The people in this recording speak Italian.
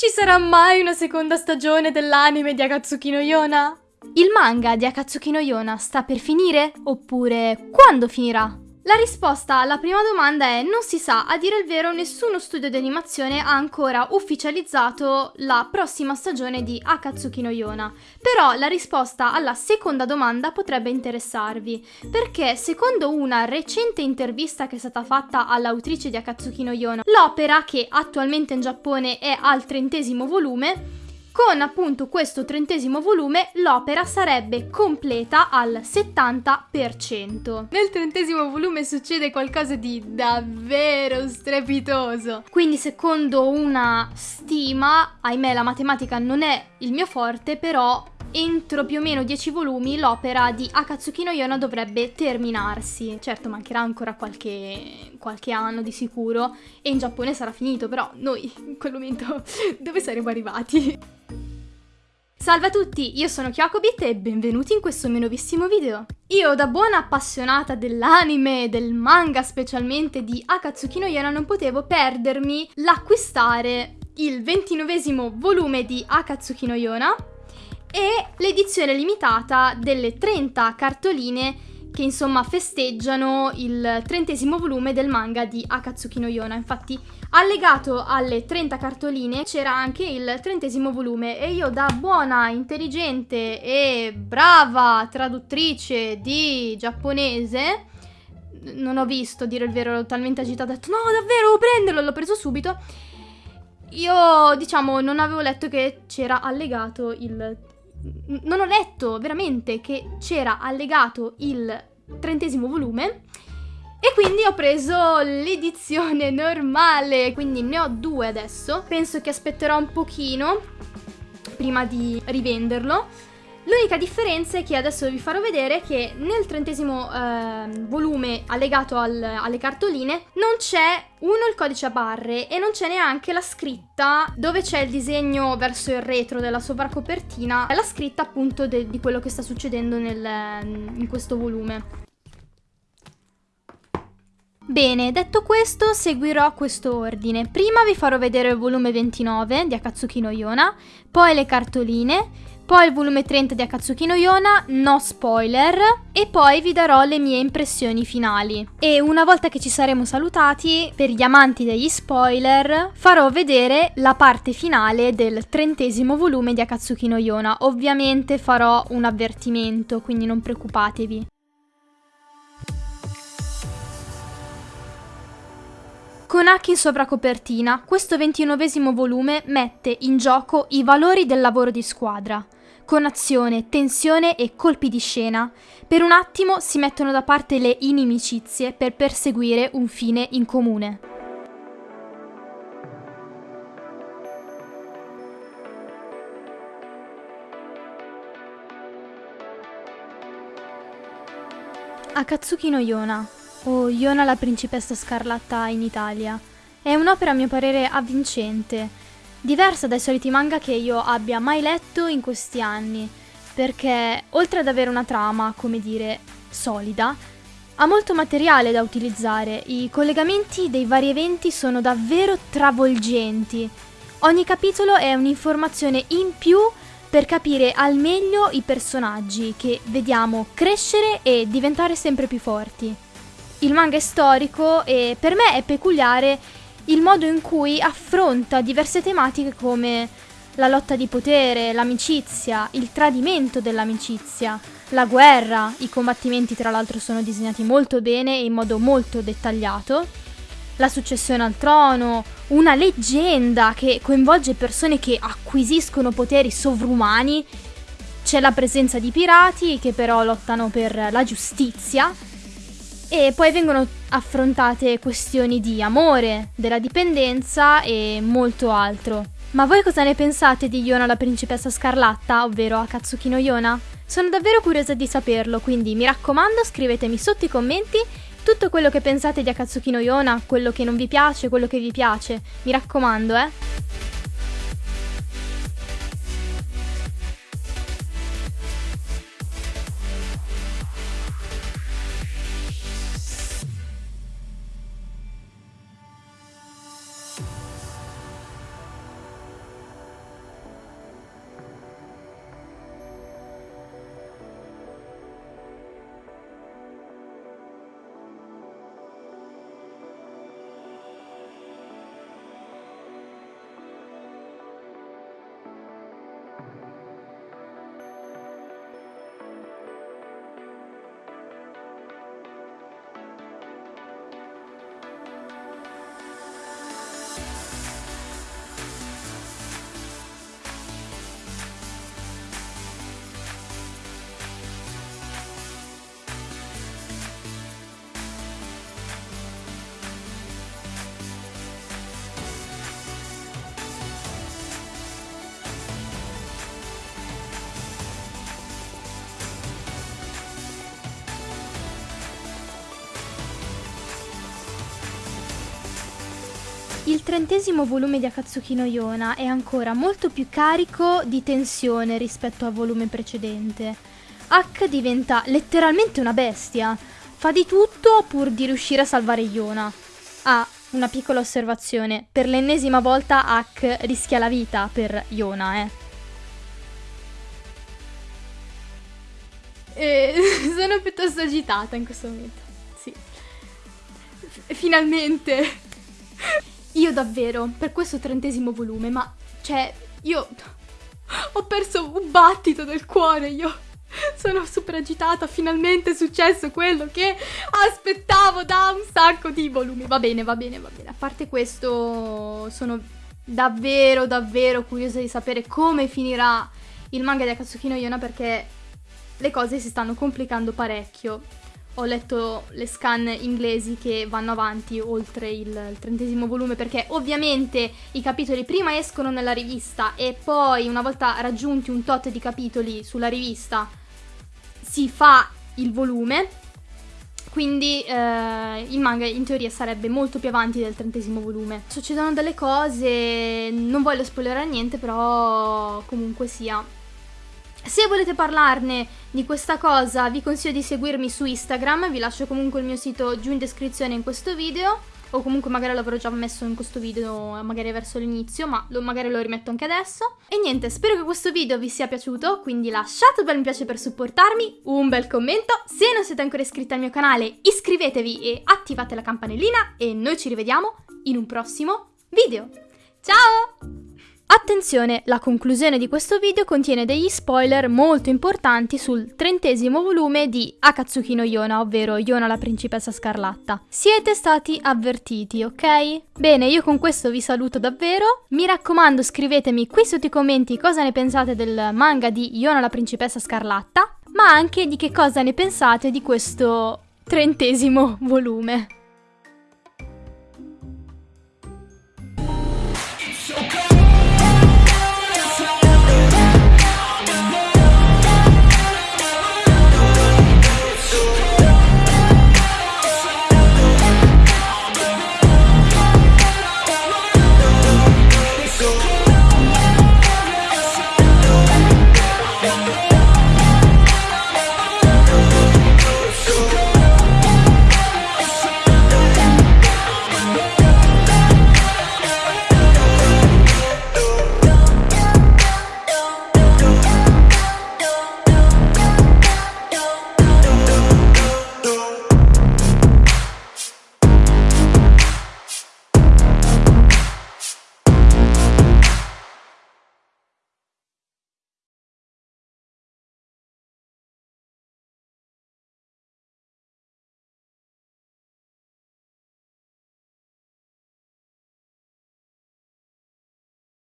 Ci sarà mai una seconda stagione dell'anime di Akatsuki no Yona? Il manga di Akatsuki no Yona sta per finire? Oppure quando finirà? La risposta alla prima domanda è non si sa, a dire il vero nessuno studio di animazione ha ancora ufficializzato la prossima stagione di Akatsuki no Yona, però la risposta alla seconda domanda potrebbe interessarvi, perché secondo una recente intervista che è stata fatta all'autrice di Akatsuki no Yona, l'opera che attualmente in Giappone è al trentesimo volume, con appunto questo trentesimo volume l'opera sarebbe completa al 70%. Nel trentesimo volume succede qualcosa di davvero strepitoso. Quindi secondo una stima, ahimè la matematica non è il mio forte, però entro più o meno 10 volumi l'opera di Akatsuki no Yona dovrebbe terminarsi. Certo, mancherà ancora qualche, qualche anno di sicuro e in Giappone sarà finito, però noi in quel momento dove saremo arrivati? Salve a tutti, io sono Kyokobit e benvenuti in questo mio nuovissimo video. Io da buona appassionata dell'anime e del manga specialmente di Akatsuki no Yona non potevo perdermi l'acquistare il ventinovesimo volume di Akatsuki no Yona e l'edizione limitata delle 30 cartoline che insomma festeggiano il trentesimo volume del manga di Akatsuki no Yona. Infatti allegato alle 30 cartoline c'era anche il trentesimo volume e io da buona, intelligente e brava traduttrice di giapponese non ho visto, dire il vero, ero talmente agitata, ho detto no davvero, devo prenderlo, l'ho preso subito. Io, diciamo, non avevo letto che c'era allegato il non ho letto veramente che c'era allegato il trentesimo volume e quindi ho preso l'edizione normale, quindi ne ho due adesso. Penso che aspetterò un pochino prima di rivenderlo L'unica differenza è che adesso vi farò vedere che nel trentesimo eh, volume allegato al, alle cartoline non c'è uno il codice a barre e non c'è neanche la scritta dove c'è il disegno verso il retro della sovracopertina, è la scritta appunto di quello che sta succedendo nel, in questo volume. Bene, detto questo, seguirò questo ordine. Prima vi farò vedere il volume 29 di Akatsuki no Yona, poi le cartoline, poi il volume 30 di Akatsuki no Yona, no spoiler, e poi vi darò le mie impressioni finali. E una volta che ci saremo salutati, per gli amanti degli spoiler, farò vedere la parte finale del trentesimo volume di Akatsuki no Yona. Ovviamente farò un avvertimento, quindi non preoccupatevi. Con H in sovracopertina, questo ventinovesimo volume mette in gioco i valori del lavoro di squadra con azione, tensione e colpi di scena. Per un attimo si mettono da parte le inimicizie per perseguire un fine in comune. Akatsuki no Yona, o Yona la principessa scarlatta in Italia, è un'opera a mio parere avvincente, diversa dai soliti manga che io abbia mai letto in questi anni, perché oltre ad avere una trama, come dire, solida, ha molto materiale da utilizzare, i collegamenti dei vari eventi sono davvero travolgenti. Ogni capitolo è un'informazione in più per capire al meglio i personaggi che vediamo crescere e diventare sempre più forti. Il manga è storico e per me è peculiare il modo in cui affronta diverse tematiche come la lotta di potere, l'amicizia, il tradimento dell'amicizia, la guerra, i combattimenti tra l'altro sono disegnati molto bene e in modo molto dettagliato, la successione al trono, una leggenda che coinvolge persone che acquisiscono poteri sovrumani, c'è la presenza di pirati che però lottano per la giustizia e poi vengono affrontate questioni di amore, della dipendenza e molto altro. Ma voi cosa ne pensate di Yona la principessa scarlatta, ovvero Akatsuki no Yona? Sono davvero curiosa di saperlo, quindi mi raccomando scrivetemi sotto i commenti tutto quello che pensate di Akatsuki no Yona, quello che non vi piace, quello che vi piace. Mi raccomando, eh. Il trentesimo volume di Akatsuki no Yona è ancora molto più carico di tensione rispetto al volume precedente. H diventa letteralmente una bestia. Fa di tutto pur di riuscire a salvare Yona. Ah, una piccola osservazione. Per l'ennesima volta H rischia la vita per Yona, eh. E sono piuttosto agitata in questo momento. Sì. F- finalmente. Io davvero, per questo trentesimo volume, ma cioè, io ho perso un battito del cuore, io sono super agitata, finalmente è successo quello che aspettavo da un sacco di volumi. Va bene, va bene, va bene. A parte questo, sono davvero, davvero curiosa di sapere come finirà il manga di Akatsuki no Yona perché le cose si stanno complicando parecchio ho letto le scan inglesi che vanno avanti oltre il, trentesimo volume perché ovviamente i capitoli prima escono nella rivista e poi una volta raggiunti un tot di capitoli sulla rivista si fa il volume quindi eh, il manga in teoria sarebbe molto più avanti del trentesimo volume. Succedono delle cose, non voglio spoilerare niente, però comunque sia se volete parlarne di questa cosa vi consiglio di seguirmi su Instagram, vi lascio comunque il mio sito giù in descrizione in questo video o comunque magari l'avrò già messo in questo video magari verso l'inizio, ma lo, magari lo rimetto anche adesso. E niente, spero che questo video vi sia piaciuto, quindi lasciate un bel mi piace per supportarmi, un bel commento, se non siete ancora iscritti al mio canale iscrivetevi e attivate la campanellina e noi ci rivediamo in un prossimo video. Ciao! Attenzione, la conclusione di questo video contiene degli spoiler molto importanti sul trentesimo volume di Akatsuki no Yona, ovvero Yona la principessa scarlatta. Siete stati avvertiti, ok? Bene, io con questo vi saluto davvero. Mi raccomando, scrivetemi qui sotto i commenti cosa ne pensate del manga di Yona la principessa scarlatta, ma anche di che cosa ne pensate di questo trentesimo volume.